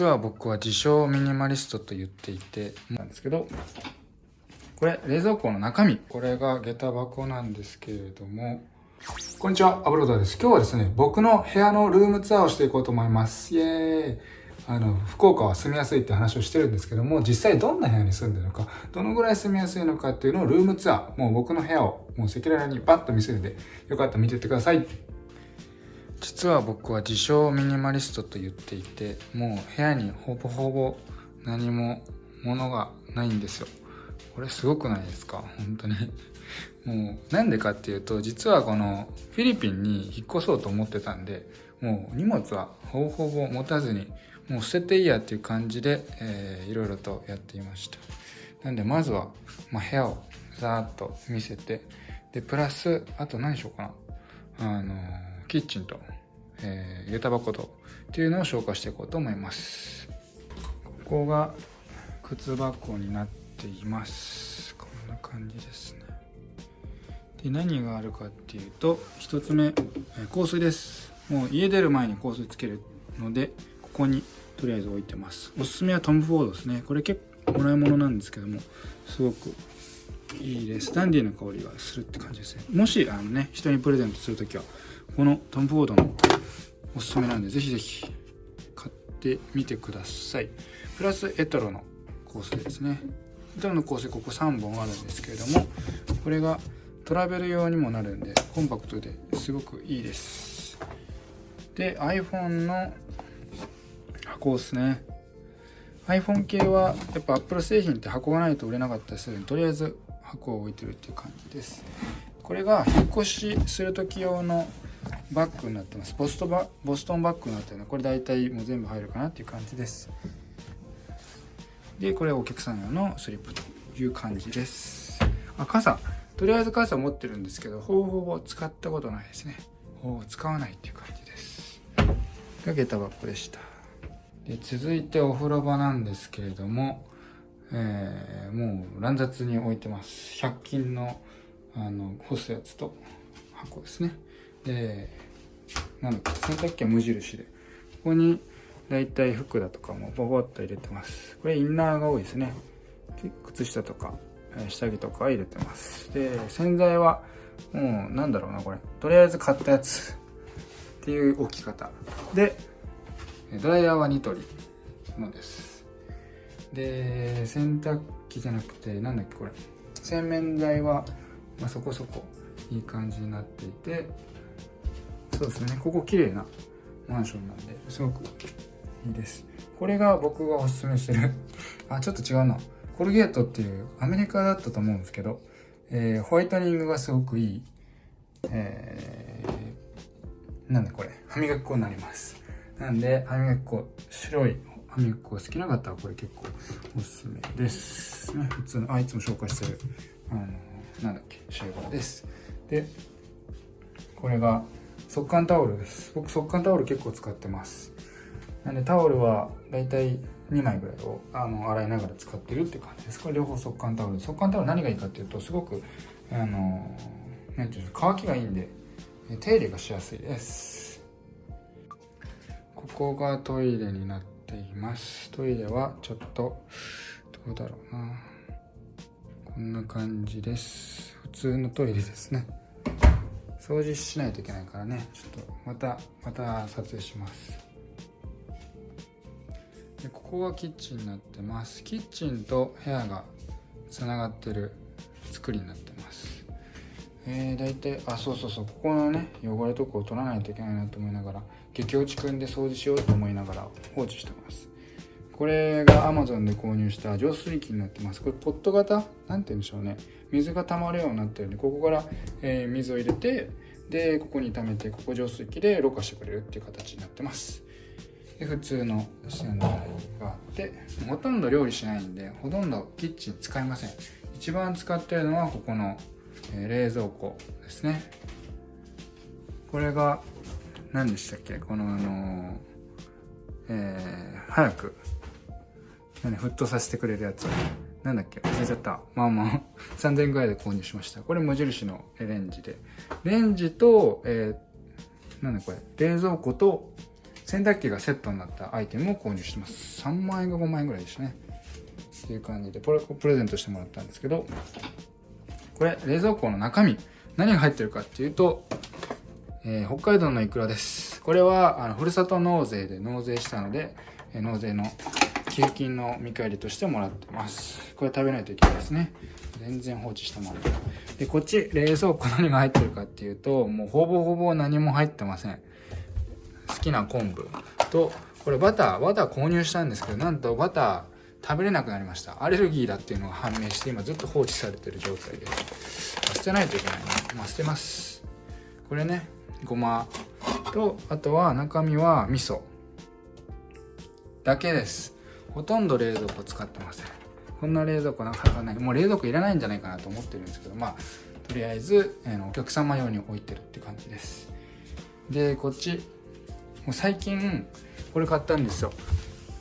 実は僕は自称ミニマリストと言っていてなんですけどこれ冷蔵庫の中身。これが下駄箱なんですけれども。こんにちはアブローダーです。今日はですね僕の部屋のルームツアーをしていこうと思います。イエーイ。あの福岡は住みやすいって話をしてるんですけども実際どんな部屋に住んでるのかどのぐらい住みやすいのかっていうのをルームツアーもう僕の部屋をもう赤裸々にパッと見せるんでよかったら見てってください。実は僕は自称ミニマリストと言っていてもう部屋にほぼほぼ何も物がないんですよ。これすごくないですか？本当に。もうなんでかっていうと実はこのフィリピンに引っ越そうと思ってたんでもう荷物はほぼほぼ持たずにもう捨てていいやっていう感じで、えー、いろいろとやっていました。なんでまずは、まあ、部屋をざーっと見せてでプラスあと何しようかな。あのーキッチンと、えー、下駄箱とっていうのを紹介していこうと思います。ここが靴箱になっています。こんな感じですね。で何があるかっていうと1つ目、えー、香水です。もう家出る前に香水つけるのでここにとりあえず置いてます。おすすめはトム・フォードですね。これ結構もらい物なんですけどもすごくいいです。ダンディーな香りがするって感じですね。もしあのね人にプレゼントする時はこのトム・フォードのおすすめなんでぜひぜひ買ってみてください。プラスエトロの香水ですね。エトロの香水ここ3本あるんですけれどもこれがトラベル用にもなるんでコンパクトですごくいいです。で iPhone の箱ですね。iPhone 系はやっぱ Apple 製品って箱がないと売れなかったりするんでとりあえず箱を置いてるっていう感じです。これが引っ越しする時用のバッグになってます。ボストバボストンバッグになってるの。これ大体もう全部入るかなっていう感じです。でこれお客さん用のスリップという感じです。あ傘。とりあえず傘持ってるんですけどほぼほぼ使ったことないですね。ほぼ使わないっていう感じです。が下駄箱でした。で続いてお風呂場なんですけれども、えー、もう乱雑に置いてます。100均のあの干すやつと箱ですね。でなんだっけ洗濯機は無印でここにだいたい服だとかもボボッと入れてます。これインナーが多いですね。靴下とか下着とか入れてます。で洗剤はもうなんだろうなこれ。とりあえず買ったやつ。っていう置き方。でドライヤーはニトリのです。で洗濯機じゃなくてなんだっけこれ。洗面台は、まあ、そこそこいい感じになっていてそうですね。ここ綺麗なマンションなんですごくいいです。これが僕がおすすめしてる。あちょっと違うな。コルゲートっていうアメリカだったと思うんですけど、えー、ホワイトニングがすごくいい、えー、なんでこれ。歯磨き粉になります。なんで歯磨き粉白い歯磨き粉が好きな方はこれ結構おすすめですね。普通のあいつも紹介してるあのなんだっけシェーバーです。でこれが速乾タオルです。僕速乾タオル結構使ってます。なんでタオルはだいたい2枚ぐらいをあの洗いながら使ってるって感じです。これ両方速乾タオル。速乾タオル何がいいかっていうとすごくあの何ていうんですか乾きがいいんで手入れがしやすいです。ここがトイレになっています。トイレはちょっとどうだろうな。こんな感じです。普通のトイレですね。掃除しないといけないからね。ちょっとまたまた撮影します。でここがキッチンになってます。キッチンと部屋がつながってる作りになってます。えー、大体あそうそうそう。ここのね汚れとかを取らないといけないなと思いながら激落ちくんで掃除しようと思いながら放置してます。これが Amazon で購入した浄水器になってます。これポット型？なんて言うんでしょうね。水が溜まるようになってるんでここから、えー、水を入れてでここに溜めてここ浄水器でろ過してくれるっていう形になってます。で普通の洗剤があってほとんど料理しないんでほとんどキッチン使いません。一番使ってるのはここの、えー、冷蔵庫ですね。これが何でしたっけ？このあのえー、早く何沸騰させてくれるやつなんだっけ忘れちゃったまあまあ 3000円ぐらいで購入しましたこれ無印のレンジでレンジと、えー、なんだこれ冷蔵庫と洗濯機がセットになったアイテムを購入してます。3万円か5万円ぐらいでしたね。っていう感じで、これプレゼントしてもらったんですけど、これ、冷蔵庫の中身、何が入ってるかっていうと、えー、北海道のイクラです。これは、あの、ふるさと納税で納税したので、えー、納税の寄付金の見返りとしてもらってます。これ食べないといけないですね。全然放置したまま。で、こっち、冷蔵庫何が入ってるかっていうと、もうほぼほぼ何も入ってません。好きな昆布と、これバター、バター購入したんですけど、なんとバター食べれなくなりました。アレルギーだっていうのが判明して、今ずっと放置されてる状態です。捨てないといけないな。まあ、捨てます。これね、ごまと、あとは中身は味噌。だけです。ほとんど冷蔵庫使ってません。こんな冷蔵庫なかなかない。もう冷蔵庫いらないんじゃないかなと思ってるんですけど、まあ、とりあえず、えー、お客様用に置いてるって感じです。で、こっち、もう最近、これ買ったんですよ。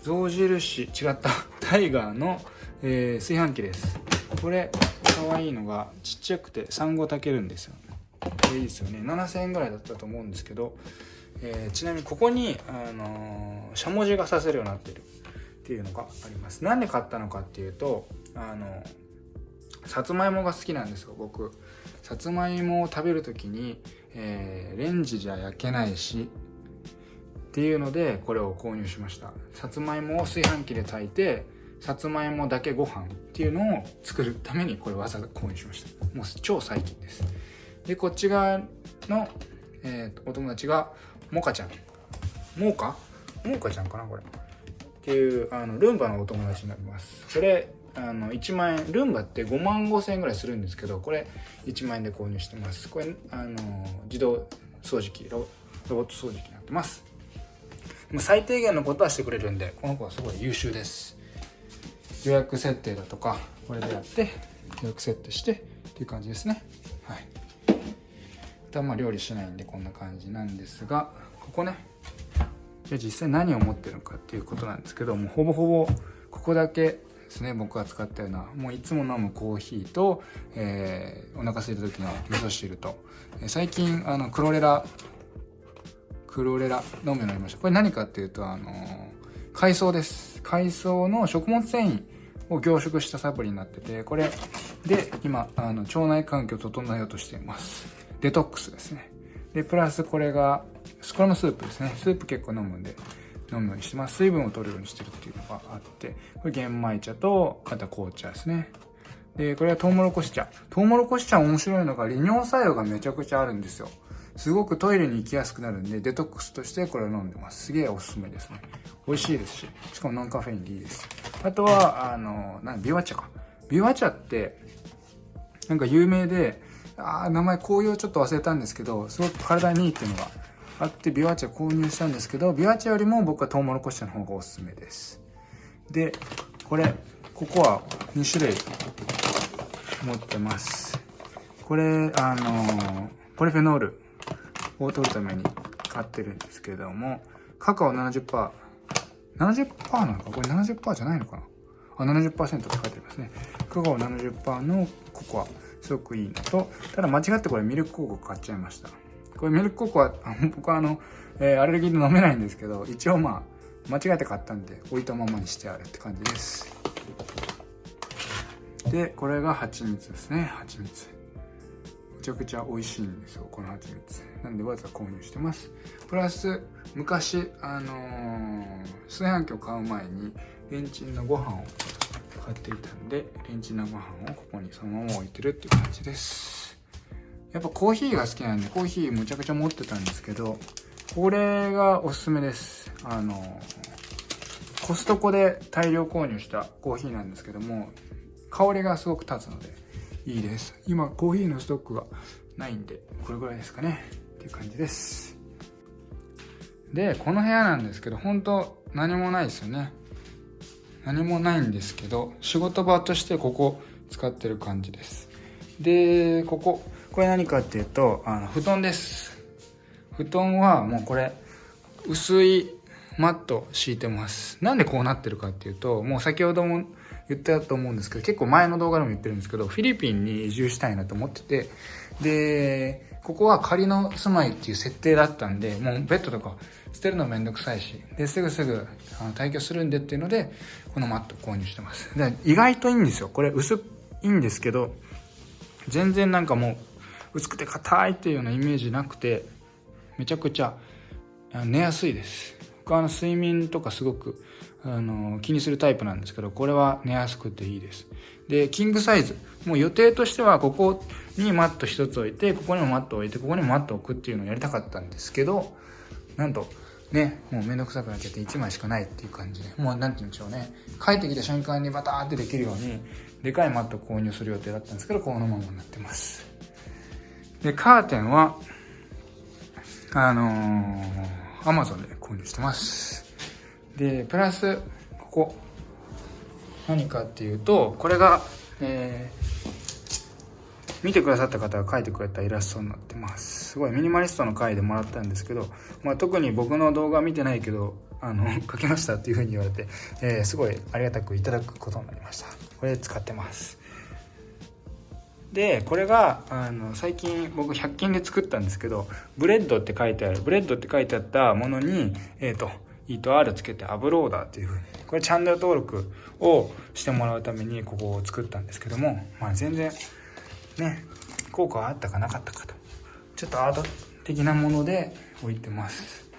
象印、違った、タイガーの、えー、炊飯器です。これ、可愛いいのが、ちっちゃくて産後炊けるんですよ。これいいですよね。7000円ぐらいだったと思うんですけど、えー、ちなみにここに、あのー、しゃもじがさせるようになってる。っていうのがあります。なんで買ったのかっていうと、あの、さつまいもが好きなんですよ、僕。さつまいもを食べる時に、えー、レンジじゃ焼けないし、っていうので、これを購入しました。さつまいもを炊飯器で炊いて、さつまいもだけご飯っていうのを作るために、これわざわざ購入しました。もう超最近です。で、こっち側の、えー、お友達が、モカちゃん。モーカ？モーカちゃんかなこれ。っていうあのルンバのお友達になります。これあの1万円ルンバって5万5千円ぐらいするんですけどこれ1万円で購入してます。これあの自動掃除機ロボット掃除機になってます。最低限のことはしてくれるんでこの子はすごい優秀です。予約設定だとかこれでやって予約設定してっていう感じですね。はい。あとはまあ料理しないんでこんな感じなんですがここね。じゃあ実際何を持ってるのかっていうことなんですけどもほぼほぼここだけですね僕が使ったような。もういつも飲むコーヒーと、えー、お腹空いた時の味噌汁と、え最近あのクロレラクロレラ飲むようになりました。これ何かっていうとあの海藻です。海藻の食物繊維を凝縮したサプリになっててこれで今あの腸内環境を整えようとしています。デトックスですね。でプラスこれがスクラムスープですね。スープ結構飲むんで、飲むようにしてます。水分を取るようにしてるっていうのがあって、これ玄米茶と、あとは紅茶ですね。で、これはトウモロコシ茶。トウモロコシ茶面白いのが利尿作用がめちゃくちゃあるんですよ。すごくトイレに行きやすくなるんで、デトックスとしてこれを飲んでます。すげえおすすめですね。美味しいですし、しかもノンカフェインでいいです。あとは、あの、なんビワ茶か。ビワ茶って、なんか有名で、あー名前効用ちょっと忘れたんですけど、すごく体にいいっていうのがあってビワーチャ購入したんですけどビワーチャよりも僕はトウモロコシの方がおすすめです。でこれここは2種類持ってます。これあのポリフェノールを取るために買ってるんですけどもカカオ 70%70% 70%なのか？これ70%じゃないのかな？あ70%って書いてありますね。カカオ70%のココア。すごくいいのとただ間違ってこれミルク広告買っちゃいましたこれミルクココア、僕はあの、えー、アレルギーで飲めないんですけど、一応まあ、間違えて買ったんで、置いたままにしてあるって感じです。で、これが蜂蜜ですね、蜂蜜。めちゃくちゃ美味しいんですよ、この蜂蜜。なんでわざ購入してます。プラス、昔、あのー、炊飯器を買う前に、レンチンのご飯を買っていたんで、レンチンのご飯をここにそのまま置いてるっていう感じです。やっぱコーヒーが好きなんでコーヒーむちゃくちゃ持ってたんですけどこれがおすすめです。あのコストコで大量購入したコーヒーなんですけども香りがすごく立つのでいいです。今コーヒーのストックがないんでこれぐらいですかね。っていう感じです。でこの部屋なんですけど本当何もないですよね。何もないんですけど仕事場としてここ使ってる感じですでこここれ何かっていうと、あの、布団です。布団はもうこれ、薄いマット敷いてます。なんでこうなってるかっていうと、もう先ほども言ったと思うんですけど、結構前の動画でも言ってるんですけど、フィリピンに移住したいなと思ってて、で、ここは仮の住まいっていう設定だったんで、もうベッドとか捨てるのめんどくさいし、で、すぐすぐあの退去するんでっていうので、このマット購入してます。で、意外といいんですよ。これ薄いんですけど、全然なんかもう、薄くて硬いっていうようなイメージなくて、めちゃくちゃ寝やすいです。僕はあの睡眠とかすごくあの気にするタイプなんですけど、これは寝やすくていいです。で、キングサイズ。もう予定としては、ここにマット一つ置いて、ここにもマット置いて、ここにもマット置くっていうのをやりたかったんですけど、なんと、ね、もうめんどくさくなっちゃって1枚しかないっていう感じで、もうなんて言うんでしょうね。帰ってきた瞬間にバターってできるように、でかいマット購入する予定だったんですけど、このままになってます。で、カーテンは、あのー、アマゾンで購入してます。で、プラス、ここ、何かっていうと、これが、えー、見てくださった方が描いてくれたイラストになってます。すごいミニマリストの回でもらったんですけど、まあ、特に僕の動画見てないけど、あの、書きましたっていう風に言われて、えー、すごいありがたくいただくことになりました。これ使ってます。でこれがあの最近僕100均で作ったんですけどブレッドって書いてあるブレッドって書いてあったものにえっ、ー、と E と R つけて Abroader っていう風にこれチャンネル登録をしてもらうためにここを作ったんですけどもまあ全然ね効果はあったかなかったかと。ちょっとアート的なもので置いてます。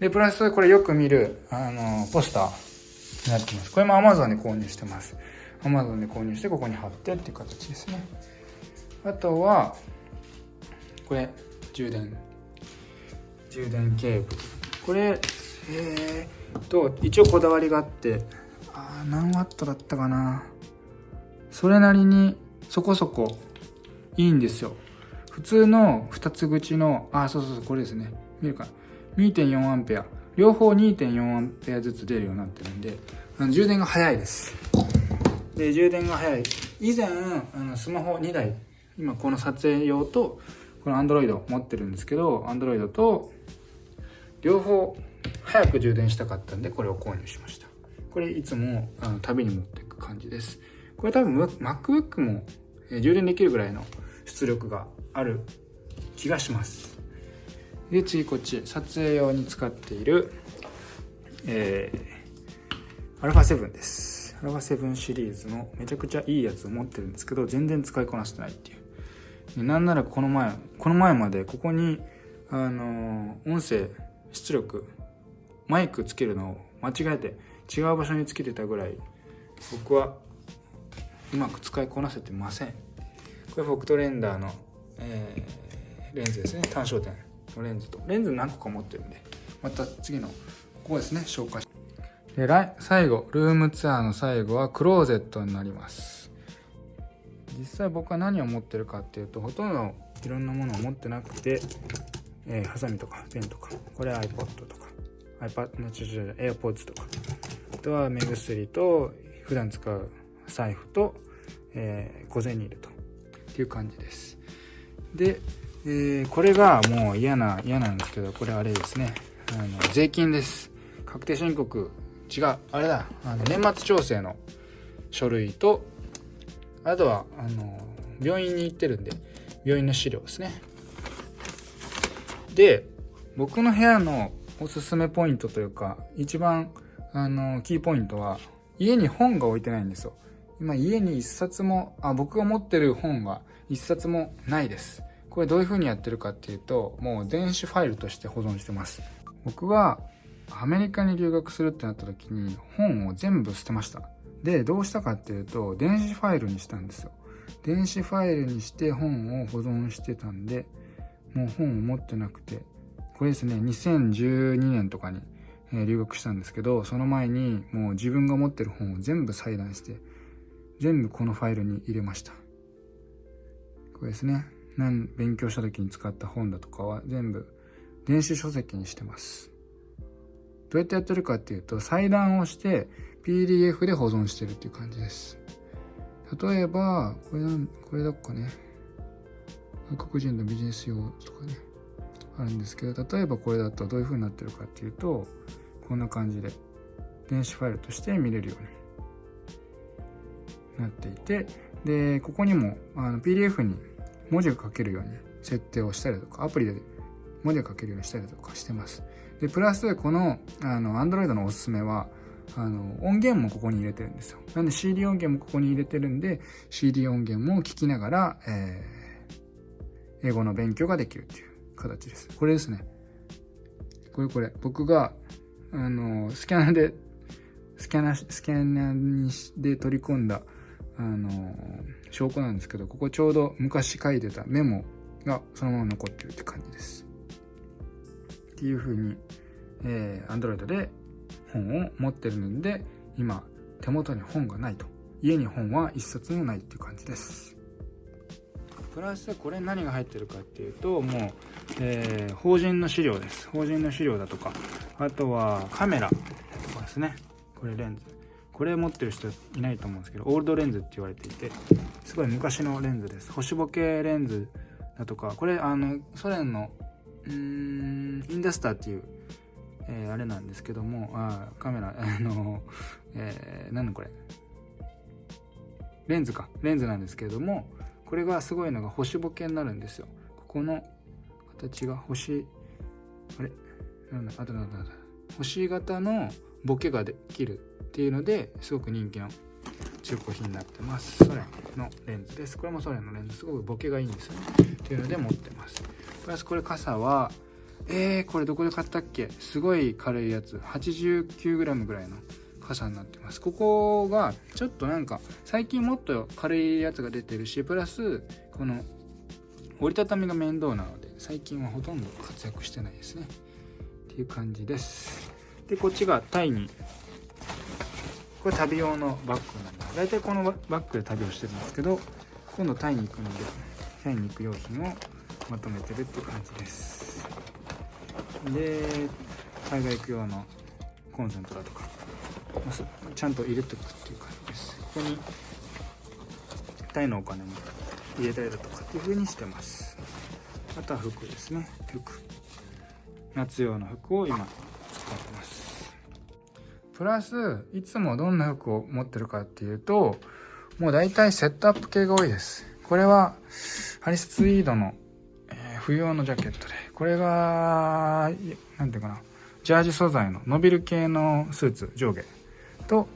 でプラスこれよく見るあのポスターになってます。これも Amazon で購入してます。Amazon で購入してここに貼ってっていう形ですね。あとはこれ充電。充電ケーブル。これえー、と一応こだわりがあって。あ何ワットだったかな。それなりにそこそこいいんですよ。普通の2つ口のあそうそうそうこれですね。見るか。2.4アンペア。両方2.4アンペアずつ出るようになってるんであの充電が早いです。で充電が早い。以前あのスマホ2台今この撮影用とこの Android 持ってるんですけど Android と両方早く充電したかったんでこれを購入しました。これいつもあの旅に持っていく感じです。これ多分 MacBook も充電できるぐらいの出力がある気がします。で次こっち撮影用に使っているえー、α7 です。アルファ7シリーズのめちゃくちゃいいやつを持ってるんですけど全然使いこなしてないっていう。なんならこの前この前までここにあの音声出力マイクつけるのを間違えて違う場所につけてたぐらい僕はうまく使いこなせてません。これフォクトレンダーの、えー、レンズですね。単焦点のレンズと。レンズ何個か持ってるんでまた次のここですね。紹介で最後ルームツアーの最後はクローゼットになります。実際僕は何を持ってるかっていうとほとんどいろんなものを持ってなくて、えー、ハサミとかペンとかこれ iPod とか。iPad、ちょちょ AirPods とか、あとは目薬と、普段使う財布と、えー、小銭入れと、っていう感じです。で、えー、これがもう嫌な、嫌なんですけど、これあれですね。あの、税金です。確定申告、違う、あれだ、あの、年末調整の書類と、あとは、あの、病院に行ってるんで、病院の資料ですね。で、僕の部屋のおすすめポイントというか、一番、あの、キーポイントは、家に本が置いてないんですよ。今、家に一冊も、あ、僕が持ってる本が一冊もないです。これどういう風にやってるかっていうと、もう電子ファイルとして保存してます。僕は、アメリカに留学するってなった時に、本を全部捨てました。で、どうしたかっていうと、電子ファイルにしたんですよ。電子ファイルにして本を保存してたんで、もう本を持ってなくて、これですね、2012年とかに、え留学したんですけど、その前にもう自分が持ってる本を全部裁断して、全部このファイルに入れました。これですね。何、勉強した時に使った本だとかは全部電子書籍にしてます。どうやってやってるかっていうと、裁断をして PDF で保存してるっていう感じです。例えば、これなん、これどっかね、外国人のビジネス用とかね、あるんですけど例えばこれだとどういう風になってるかっていうとこんな感じで電子ファイルとして見れるようになっていてでここにもあの PDF に文字が書けるように設定をしたりとかアプリで文字を書けるようにしたりとかしてます。でプラスこのあの Android のおすすめはあの音源もここに入れてるんですよ。なんで CD 音源もここに入れてるんで CD 音源も聞きながら、えー、英語の勉強ができるっていう。形です。これですね。これこれ。僕があのスキャナーでスキャナースキャナーにで取り込んだあの証拠なんですけどここちょうど昔書いてたメモがそのまま残ってるって感じです。っていう風に、えー、Android で本を持ってるんで今手元に本がないと。家に本は一冊もないっていう感じです。プラスこれ何が入ってるかっていうともう、えー、法人の資料です。法人の資料だとか。あとはカメラとかですね。これレンズ。これ持ってる人いないと思うんですけどオールドレンズって言われていてすごい昔のレンズです。星ボケレンズだとか。これあのソ連のうーんインダスターっていう、えー、あれなんですけどもあカメラ あの、えー、何これ。レンズか。レンズなんですけれどもこれがすごいのが星ボケになるんですよ。ここの形が星あれ？なんだ？あとなんだ？星型のボケができるっていうのですごく人気の中古品になってます。ソ連のレンズです。これもソ連のレンズ。すごくボケがいいんですよね。っていうので持ってます。プラスこれ傘はえー、これどこで買ったっけ？すごい軽いやつ。89g ぐらいの傘になってます。ここがちょっとなんか最近もっと軽いやつが出てるしプラスこの折りたたみが面倒なので最近はほとんど活躍してないですね。っていう感じです。でこっちがタイにこれ旅用のバッグになります大体このバッグで旅をしてるんですけど今度タイに行くのでタイに行く用品をまとめてるって感じです。で海外行く用のコンセントだとか。ちゃんと入れておくっていう感じです。ここにタイのお金も入れたりだとかっていう風にしてますあとは服ですね。服。夏用の服を今使ってます。プラスいつもどんな服を持ってるかっていうともう大体セットアップ系が多いです。これはハリスツイードのえ冬用のジャケットで、これが、なんていうかな、ジャージ素材の伸びる系のスーツ、上下。と、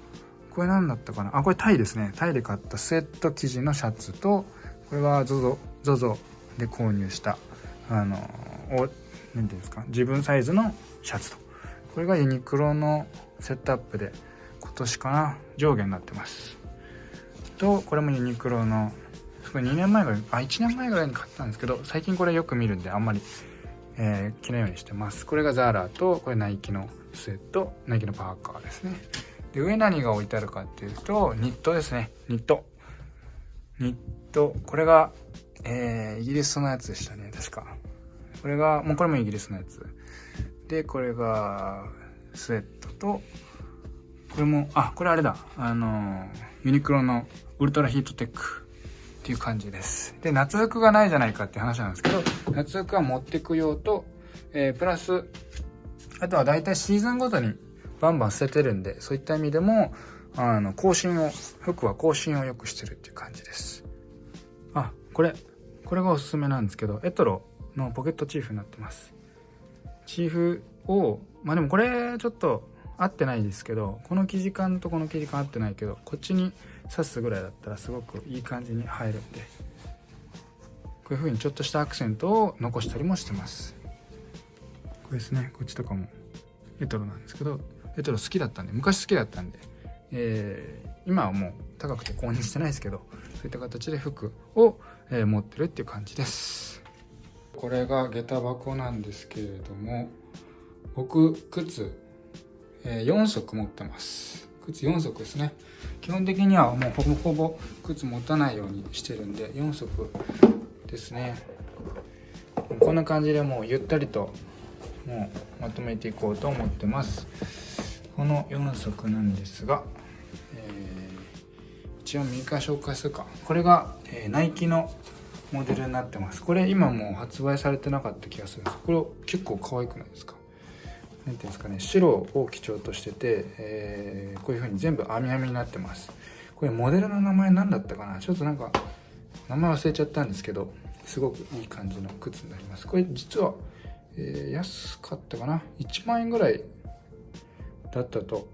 これ何だったかな？あ、これタイですね。タイで買ったスウェット生地のシャツと、これは ZOZO、で購入した、あの、お、なんていうんですか、自分サイズのシャツと。これがユニクロのセットアップで、今年かな、上下になってます。と、これもユニクロのこれ2年前ぐらい、あ、1年前ぐらいに買ったんですけど、最近これよく見るんであんまり、えー、着ないようにしてます。これがザーラと、これナイキのスウェット、ナイキのパーカーですね。で、上何が置いてあるかっていうと、ニットですね。ニット。ニット。これが、えー、イギリスのやつでしたね、確か。これが、もうこれもイギリスのやつ。で、これが、スウェットと、これも、あ、これあれだ。あの、ユニクロのウルトラヒートテック。っていう感じです。で、夏服がないじゃないかって話なんですけど、夏服は持ってく用と、えー、プラス、あとは大体シーズンごとにバンバン捨ててるんで、そういった意味でも、あの、更新を、服は更新をよくしてるっていう感じです。あ、これ、これがおすすめなんですけど、エトロのポケットチーフになってます。チーフを、まあでもこれちょっと合ってないですけど、この生地感とこの生地感合ってないけど、こっちに刺すぐらいだったらすごくいい感じに入るんでこういう風にちょっとしたアクセントを残したりもしてますこれですねこっちとかもエトロなんですけどエトロ好きだったんで昔好きだったんで、えー、今はもう高くて購入してないですけどそういった形で服を、えー、持ってるっていう感じです。これが下駄箱なんですけれども僕靴、えー、4足持ってます。靴4足ですね。基本的にはもうほぼほぼ靴持たないようにしてるんで4足ですね。こんな感じでもうゆったりともうまとめていこうと思ってます。この4足なんですが、えー、一応右から紹介するか。これが、えー、ナイキのモデルになってます。これ今もう発売されてなかった気がするんです。これ結構可愛くないですか？何ていうんですかね。白を基調としてて、えー、こういう風に全部網網になってます。これモデルの名前何だったかな？ちょっとなんか名前忘れちゃったんですけどすごくいい感じの靴になります。これ実は、えー、安かったかな？1万円ぐらいだったと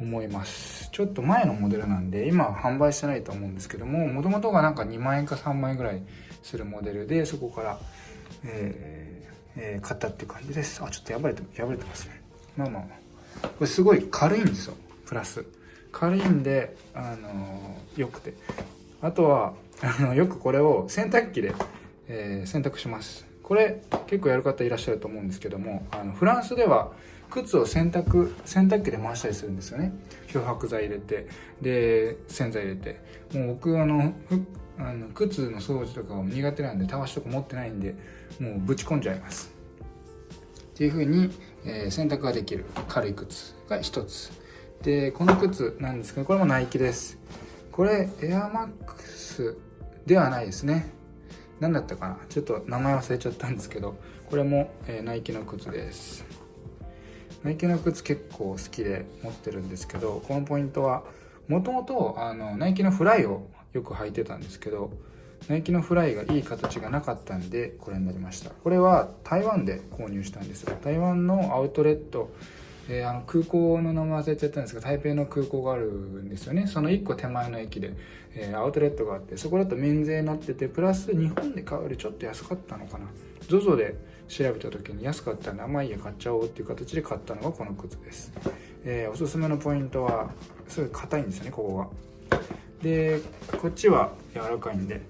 思います。ちょっと前のモデルなんで今は販売してないと思うんですけどももともとがなんか2万円か3万円ぐらいするモデルでそこから、えーえー、買ったっていう感じです。あちょっと破れて破れてますね。まあまあまあ。これすごい軽いんですよ。プラス。軽いんであのー、よくて。あとはあのよくこれを洗濯機で、えー、洗濯します。これ結構やる方いらっしゃると思うんですけどもあのフランスでは靴を洗濯洗濯機で回したりするんですよね。漂白剤入れて。で洗剤入れて。もう僕あのあの靴の掃除とか苦手なんでたわしとか持ってないんでもうぶち込んじゃいます。っていう風に、えー、洗濯ができる。軽い靴が一つ。でこの靴なんですけどこれもナイキです。これエアマックスではないですね。何だったかな。ちょっと名前忘れちゃったんですけどこれも、えー、ナイキの靴です。ナイキの靴結構好きで持ってるんですけどこのポイントはもともとナイキのフライをよく履いてたんですけどナイキのフライがいい形がなかったんでこれになりました。これは台湾で購入したんですよ。台湾のアウトレットえー、あの空港の名前忘れちゃったんですが台北の空港があるんですよね。その1個手前の駅で、えー、アウトレットがあってそこだと免税になっててプラス日本で買うよりちょっと安かったのかな。ZOZO で調べた時に安かったんであまあいいや買っちゃおうっていう形で買ったのがこの靴です、えー、おすすめのポイントはすごい硬いんですよねここが。でこっちは柔らかいんで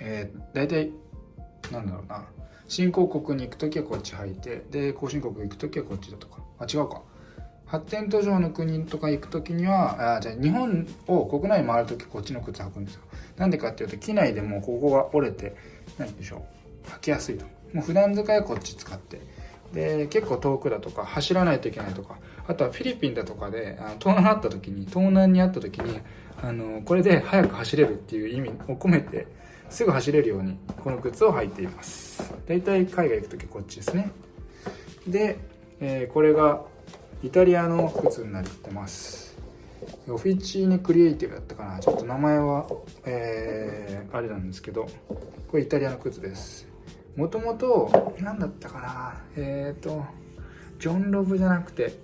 えー、大体なんだろうな。新興国に行く時はこっち履いてで後進国行く時はこっちだとか。あ違うか。発展途上の国とか行く時にはあじゃあ日本を国内回る時こっちの靴履くんですよ。なんでかっていうと機内でもここが折れて何でしょう。履きやすいと。もう普段使いはこっち使って。で結構遠くだとか走らないといけないとか。あとはフィリピンだとかであの盗難あった時に盗難にあった時にあのこれで速く走れるっていう意味を込めてすぐ走れるようにこの靴を履いています。大体海外行く時こっちですね。で、えー、これがイタリアの靴になってます。オフィチーネクリエイティブだったかな。ちょっと名前は、えー、あれなんですけどこれイタリアの靴です。もともと何だったかな。えっ、ー、とジョン・ロブじゃなくて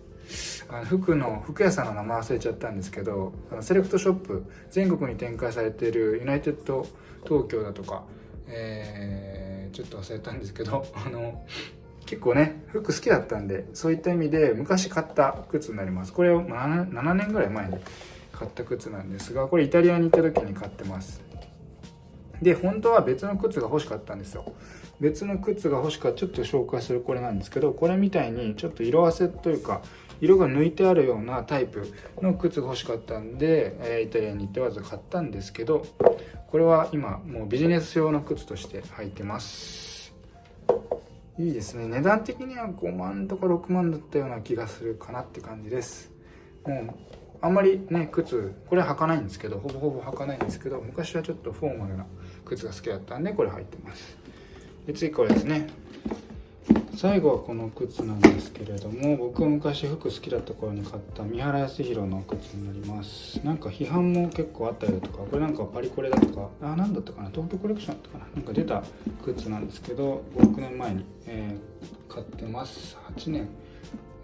あの服の服屋さんの名前忘れちゃったんですけどあのセレクトショップ全国に展開されているユナイテッド東京だとか、えー、ちょっと忘れたんですけど あの結構ね服好きだったんでそういった意味で昔買った靴になります。これを 7, 7年ぐらい前に買った靴なんですがこれイタリアに行った時に買ってます。で本当は別の靴が欲しかったんですよ。別の靴が欲しかったちょっと紹介するこれなんですけどこれみたいにちょっと色あせというか色が抜いてあるようなタイプの靴が欲しかったんで、えイタリアに行ってわざ買ったんですけどこれは今もうビジネス用の靴として履いてます。いいですね。値段的には5万とか6万だったような気がするかなって感じです。もうあんまりね靴これ履かないんですけどほぼほぼ履かないんですけど昔はちょっとフォーマルな靴が好きだったんでこれ履いてます。で次これですね。最後はこの靴なんですけれども僕は昔服好きだった頃に買った三原康弘の靴になります。なんか批判も結構あったりだとかこれなんかパリコレだとかあ何だったかな東京コレクションだったかななんか出た靴なんですけど6年前に、えー、買ってます。8年、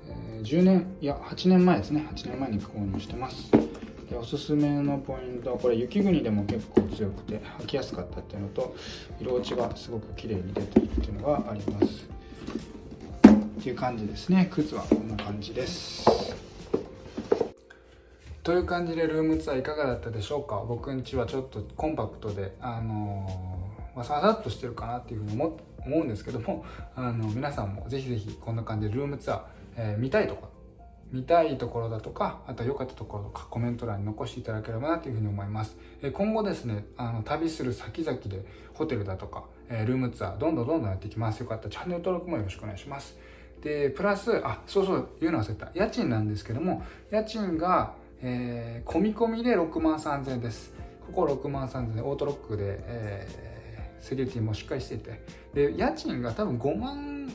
えー、10年いや8年前ですね。8年前に購入してます。でおすすめのポイントはこれ雪国でも結構強くて履きやすかったっていうのと色落ちがすごく綺麗に出てるっていうのがあります。ていう感じですね靴はこんな感じですという感じでルームツアーいかがだったでしょうか？僕んちはちょっとコンパクトであのー、まあ、ささっとしてるかなっていうふうに思思うんですけどもあの皆さんもぜひぜひこんな感じでルームツアー、えー、見たいとか見たいところだとか、あとは良かったところとかコメント欄に残していただければなというふうに思います。え今後ですね、あの、旅する先々でホテルだとか、えルームツアー、どんどんどんどんやっていきます。よかったらチャンネル登録もよろしくお願いします。でプラスあそうそう言うの忘れた。家賃なんですけども家賃が、えー、込み込みで6万3000円です。ここ6万3000円オートロックで、えー、セキュリティもしっかりしていて。で家賃が多分5万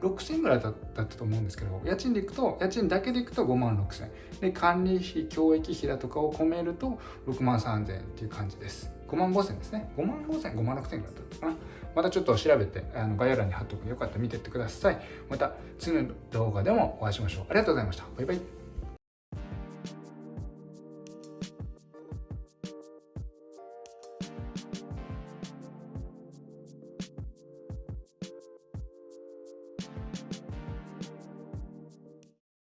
6000円ぐらいだったと思うんですけど家賃でいくと家賃だけでいくと5万6000円。で管理費教育費だとかを込めると6万3000円っていう感じです。5万5000ですね。5万5000 5万6000ぐらいだったかな。またちょっと調べてあの概要欄に貼っとくよかったら見てってください。また次の動画でもお会いしましょう。ありがとうございました。バイバイ。